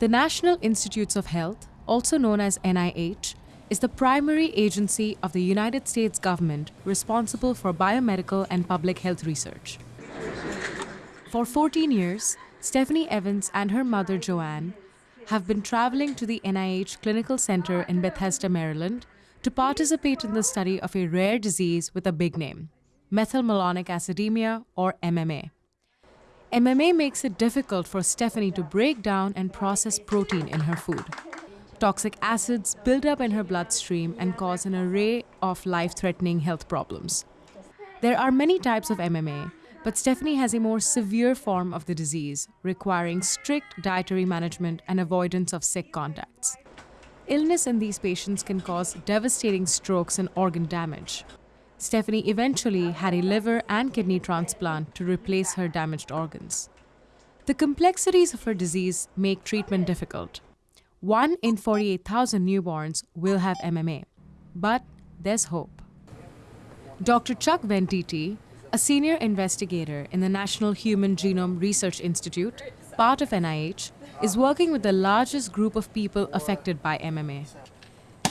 The National Institutes of Health, also known as NIH, is the primary agency of the United States government responsible for biomedical and public health research. For 14 years, Stephanie Evans and her mother Joanne have been traveling to the NIH Clinical Center in Bethesda, Maryland to participate in the study of a rare disease with a big name, methylmalonic acidemia or MMA. MMA makes it difficult for Stephanie to break down and process protein in her food. Toxic acids build up in her bloodstream and cause an array of life threatening health problems. There are many types of MMA, but Stephanie has a more severe form of the disease, requiring strict dietary management and avoidance of sick contacts. Illness in these patients can cause devastating strokes and organ damage. Stephanie eventually had a liver and kidney transplant to replace her damaged organs. The complexities of her disease make treatment difficult. One in 48,000 newborns will have MMA, but there's hope. Dr. Chuck Venditti, a senior investigator in the National Human Genome Research Institute, part of NIH, is working with the largest group of people affected by MMA.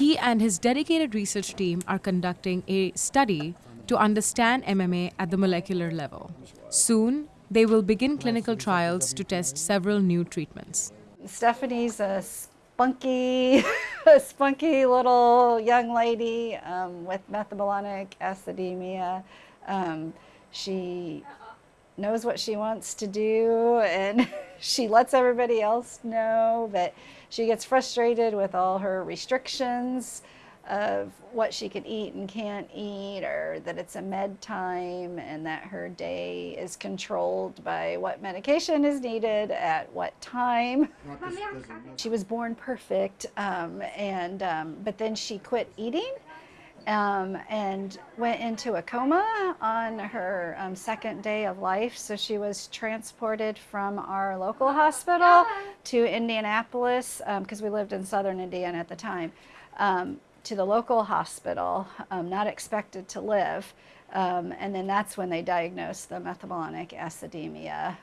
He and his dedicated research team are conducting a study to understand MMA at the molecular level. Soon, they will begin clinical trials to test several new treatments. Stephanie's a spunky, a spunky little young lady um, with methylmalonic acidemia. Um, she knows what she wants to do and she lets everybody else know, but she gets frustrated with all her restrictions of what she can eat and can't eat or that it's a med time and that her day is controlled by what medication is needed at what time. She was born perfect um, and um, but then she quit eating um, and went into a coma on her um, second day of life. So she was transported from our local hospital to Indianapolis because um, we lived in southern Indiana at the time um, to the local hospital, um, not expected to live. Um, and then that's when they diagnosed the methylmalonic acidemia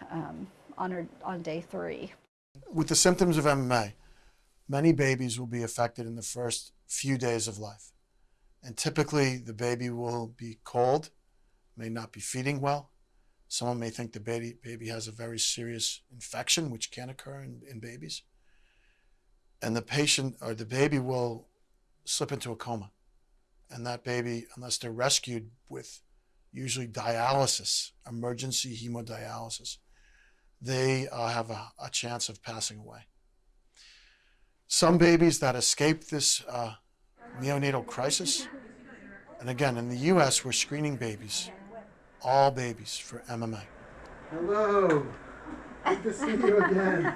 on, her, on day three. With the symptoms of MMA, many babies will be affected in the first few days of life. And typically the baby will be cold, may not be feeding well. Someone may think the baby, baby has a very serious infection, which can occur in, in babies. And the patient or the baby will slip into a coma. And that baby, unless they're rescued with usually dialysis, emergency hemodialysis, they uh, have a, a, chance of passing away. Some babies that escape this uh, neonatal crisis. And again, in the U.S., we're screening babies, all babies, for MMA. Hello. Good to see you again.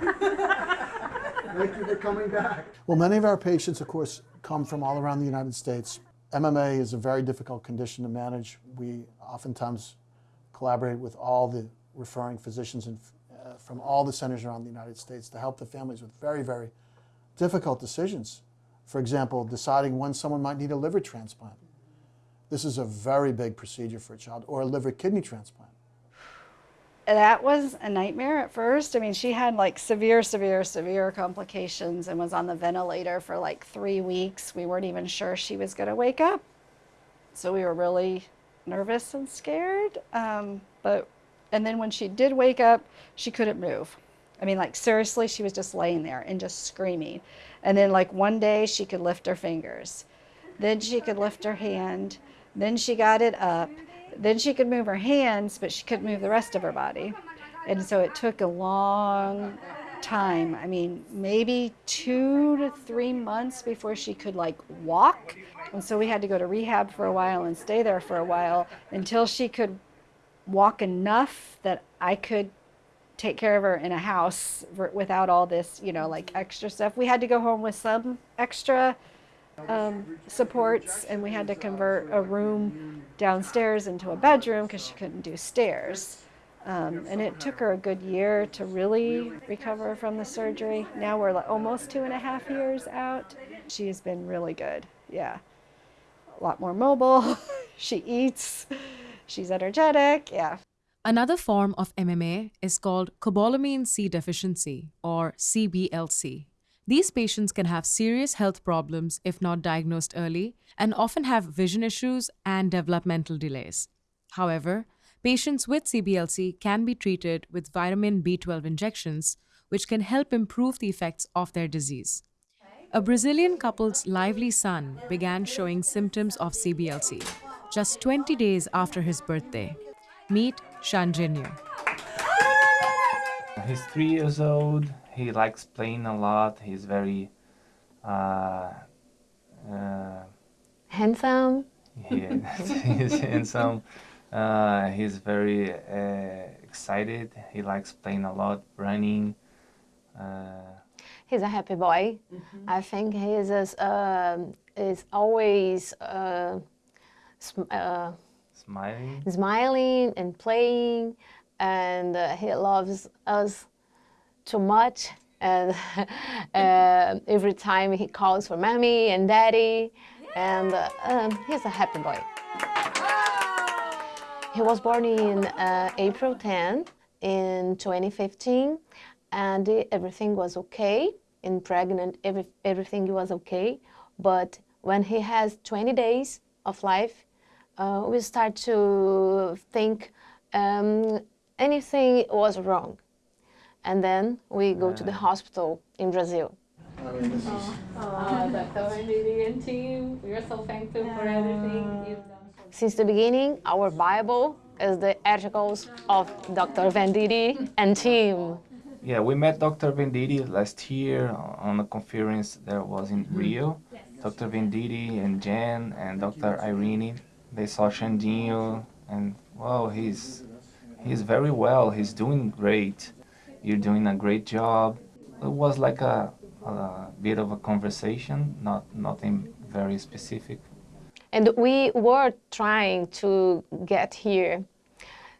Thank you for coming back. Well, many of our patients, of course, come from all around the United States. MMA is a very difficult condition to manage. We oftentimes collaborate with all the referring physicians and, uh, from all the centers around the United States to help the families with very, very difficult decisions. For example, deciding when someone might need a liver transplant. This is a very big procedure for a child, or a liver kidney transplant. That was a nightmare at first. I mean, she had like severe, severe, severe complications and was on the ventilator for like three weeks. We weren't even sure she was going to wake up. So we were really nervous and scared. Um, but, and then when she did wake up, she couldn't move. I mean, like seriously, she was just laying there and just screaming. And then like one day she could lift her fingers. Then she could lift her hand. Then she got it up. Then she could move her hands, but she couldn't move the rest of her body. And so it took a long time. I mean, maybe two to three months before she could like walk. And so we had to go to rehab for a while and stay there for a while until she could walk enough that I could take care of her in a house without all this, you know, like extra stuff. We had to go home with some extra um, supports and we had to convert a room downstairs into a bedroom because she couldn't do stairs. Um, and it took her a good year to really recover from the surgery. Now we're like almost two and a half years out. She has been really good, yeah. A lot more mobile, she eats, she's energetic, yeah. Another form of MMA is called cobalamin C deficiency or CBLC. These patients can have serious health problems if not diagnosed early and often have vision issues and developmental delays. However, patients with CBLC can be treated with vitamin B12 injections, which can help improve the effects of their disease. A Brazilian couple's lively son began showing symptoms of CBLC just 20 days after his birthday. Meet Xandinho. He's three years old. He likes playing a lot. He's very uh, uh, Handsome. he, he's handsome. Uh, he's very uh, excited. He likes playing a lot, running. Uh, He's a happy boy. I think he is as, um is always uh, uh, smiling. smiling and playing, and uh, he loves us too much. And uh, every time he calls for mommy and daddy, and uh, um, he's a happy boy. He was born in uh, April 10 in 2015, and everything was okay. In pregnant, every, everything was okay. But when he has 20 days of life, uh, we start to think um, anything was wrong. And then we go to the hospital in Brazil. I mean, this is, Uh, Dr. Venditti and team, we are so thankful for everything you've done. Since the beginning, our Bible is the articles of Dr. Venditti and team. Yeah, we met Dr. Venditti last year on a conference that was in Rio. Dr. Venditti and Jen and Dr. Irene, they saw Xandinho and wow, he's he's very well. He's doing great. You're doing a great job. It was like a, a bit of a conversation, not nothing very specific. And we were trying to get here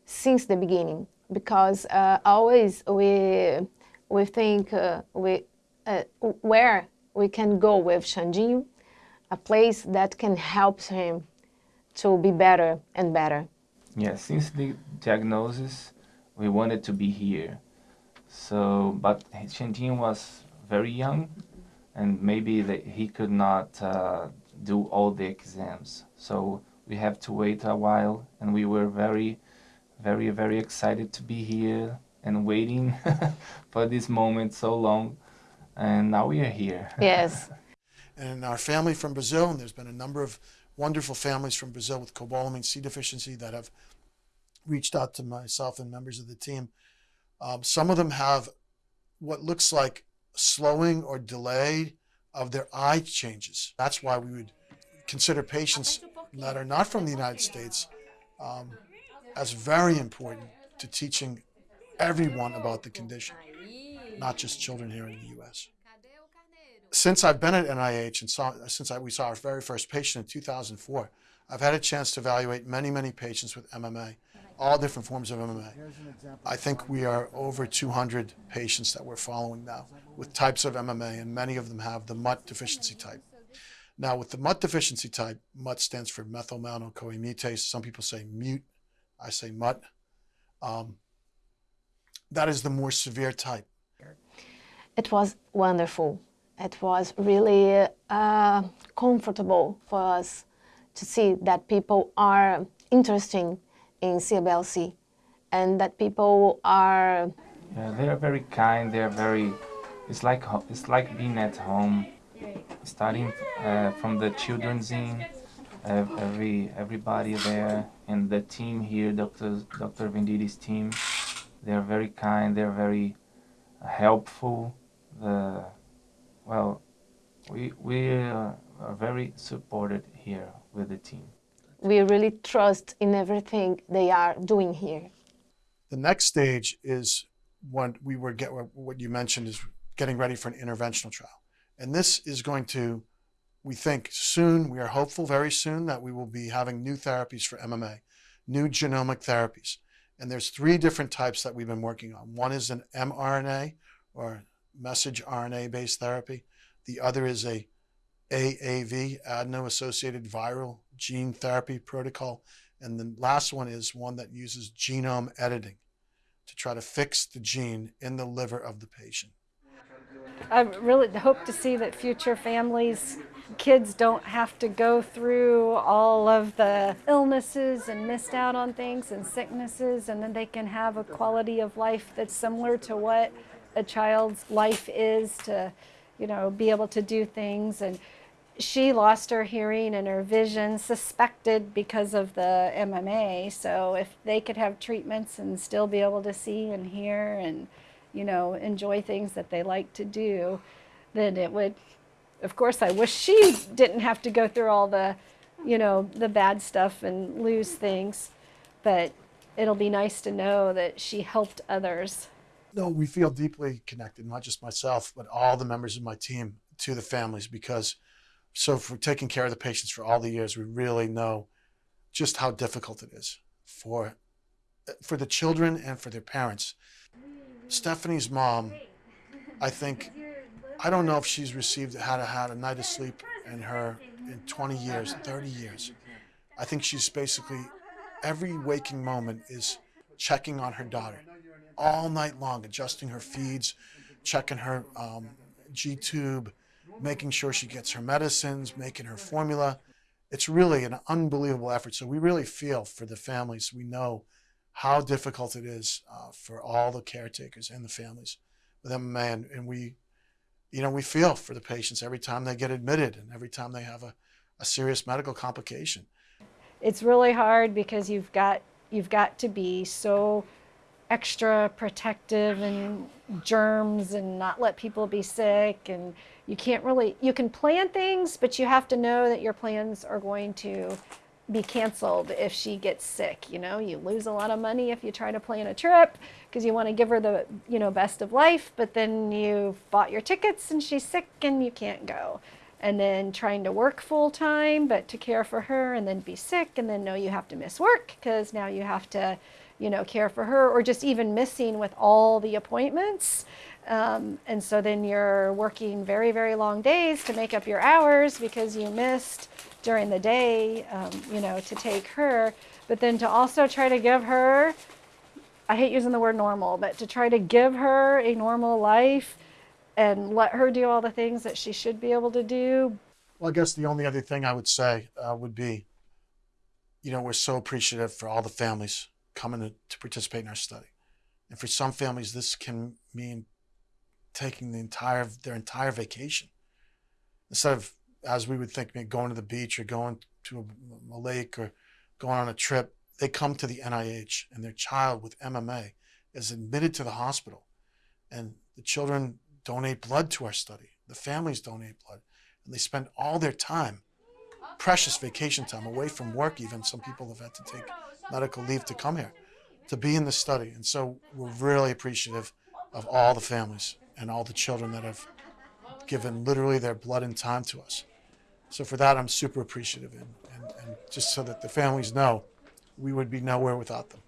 since the beginning because uh, always we we think uh, we uh, where we can go with Xandinho, a place that can help him to be better and better. Yeah, since the diagnosis, we wanted to be here. So, but Xandinho was very young, and maybe that he could not uh, do all the exams. So we have to wait a while, and we were very, very, very excited to be here and waiting for this moment so long, and now we are here. Yes. And our family from Brazil, and there's been a number of wonderful families from Brazil with cobalamin C deficiency that have reached out to myself and members of the team. Um, some of them have what looks like slowing or delay of their eye changes. That's why we would consider patients that are not from the United States um, as very important to teaching everyone about the condition, not just children here in the U.S. Since I've been at NIH and saw, since I, we saw our very first patient in 2004, I've had a chance to evaluate many, many patients with MMA, all different forms of MMA. here's an example. I think we are over 200 patients that we're following now with types of MMA, and many of them have the MUT deficiency type. Now, with the MUT deficiency type, MUT stands for methylmalonyl-CoA mutase. Some people say mute, I say MUT. Um, that is the more severe type. It was wonderful. It was really uh, comfortable for us to see that people are interested in CBLC and that people are Yeah, they are very kind. They are very. It's like it's like being at home. Starting uh, from the children's in, every everybody there, and the team here, Dr. Dr. Venditti's team. They are very kind. They are very helpful. The well, we we uh, are very supported here with the team. we really trust in everything they are doing here. The next stage is when we were get what you mentioned is getting ready for an interventional trial, and this is going to, we think soon. We are hopeful very soon that we will be having new therapies for MMA, new genomic therapies, and there's three different types that we've been working on. One is an mRNA or message RNA based therapy. The other is a AAV, adeno associated viral gene therapy protocol. And the last one is one that uses genome editing to try to fix the gene in the liver of the patient. I really hope to see that future families, kids don't have to go through all of the illnesses and missed out on things and sicknesses, and then they can have a quality of life that's similar to what a child's life is to, you know, be able to do things. And she lost her hearing and her vision, suspected because of the MMA. So if they could have treatments and still be able to see and hear and you know, enjoy things that they like to do, then it would, of course, I wish she didn't have to go through all the, you know, the bad stuff and lose things. But it'll be nice to know that she helped others. No, we feel deeply connected, not just myself, but all the members of my team to the families because so for taking care of the patients for all the years, we really know just how difficult it is for for the children and for their parents. Stephanie's mom, I think, I don't know if she's received had a, had a night of sleep in her in 20 years, 30 years. I think she's basically every waking moment is checking on her daughter all night long, adjusting her feeds, checking her um, G tube, making sure she gets her medicines, making her formula. It's really an unbelievable effort. So we really feel for the families. We know how difficult it is uh, for all the caretakers and the families with MMA, and, and we, you know, we feel for the patients every time they get admitted and every time they have a, a serious medical complication. It's really hard because you've got you've got to be so extra protective and germs and not let people be sick. And you can't really you can plan things but you have to know that your plans are going to be canceled if she gets sick. You know you lose a lot of money if you try to plan a trip because you want to give her the you know best of life but then you bought your tickets and she's sick and you can't go. And then trying to work full time but to care for her and then be sick and then know you have to miss work because now you have to you know care for her or just even missing with all the appointments um, and so then you're working very very long days to make up your hours because you missed during the day, um, you know, to take her, but then to also try to give her, I hate using the word normal, but to try to give her a normal life and let her do all the things that she should be able to do. Well, I guess the only other thing I would say uh, would be, you know, we're so appreciative for all the families coming to, to participate in our study. And for some families, this can mean taking the entire their entire vacation instead of as we would think, going to the beach or going to a, a lake or going on a trip, they come to the NIH and their child with MMA is admitted to the hospital. And the children donate blood to our study. The families donate blood. And they spend all their time, precious vacation time, away from work even. Some people have had to take medical leave to come here to be in the study. And so we're really appreciative of all the families and all the children that have given literally their blood and time to us. So for that, I'm super appreciative, and, and, and just so that the families know, we would be nowhere without them.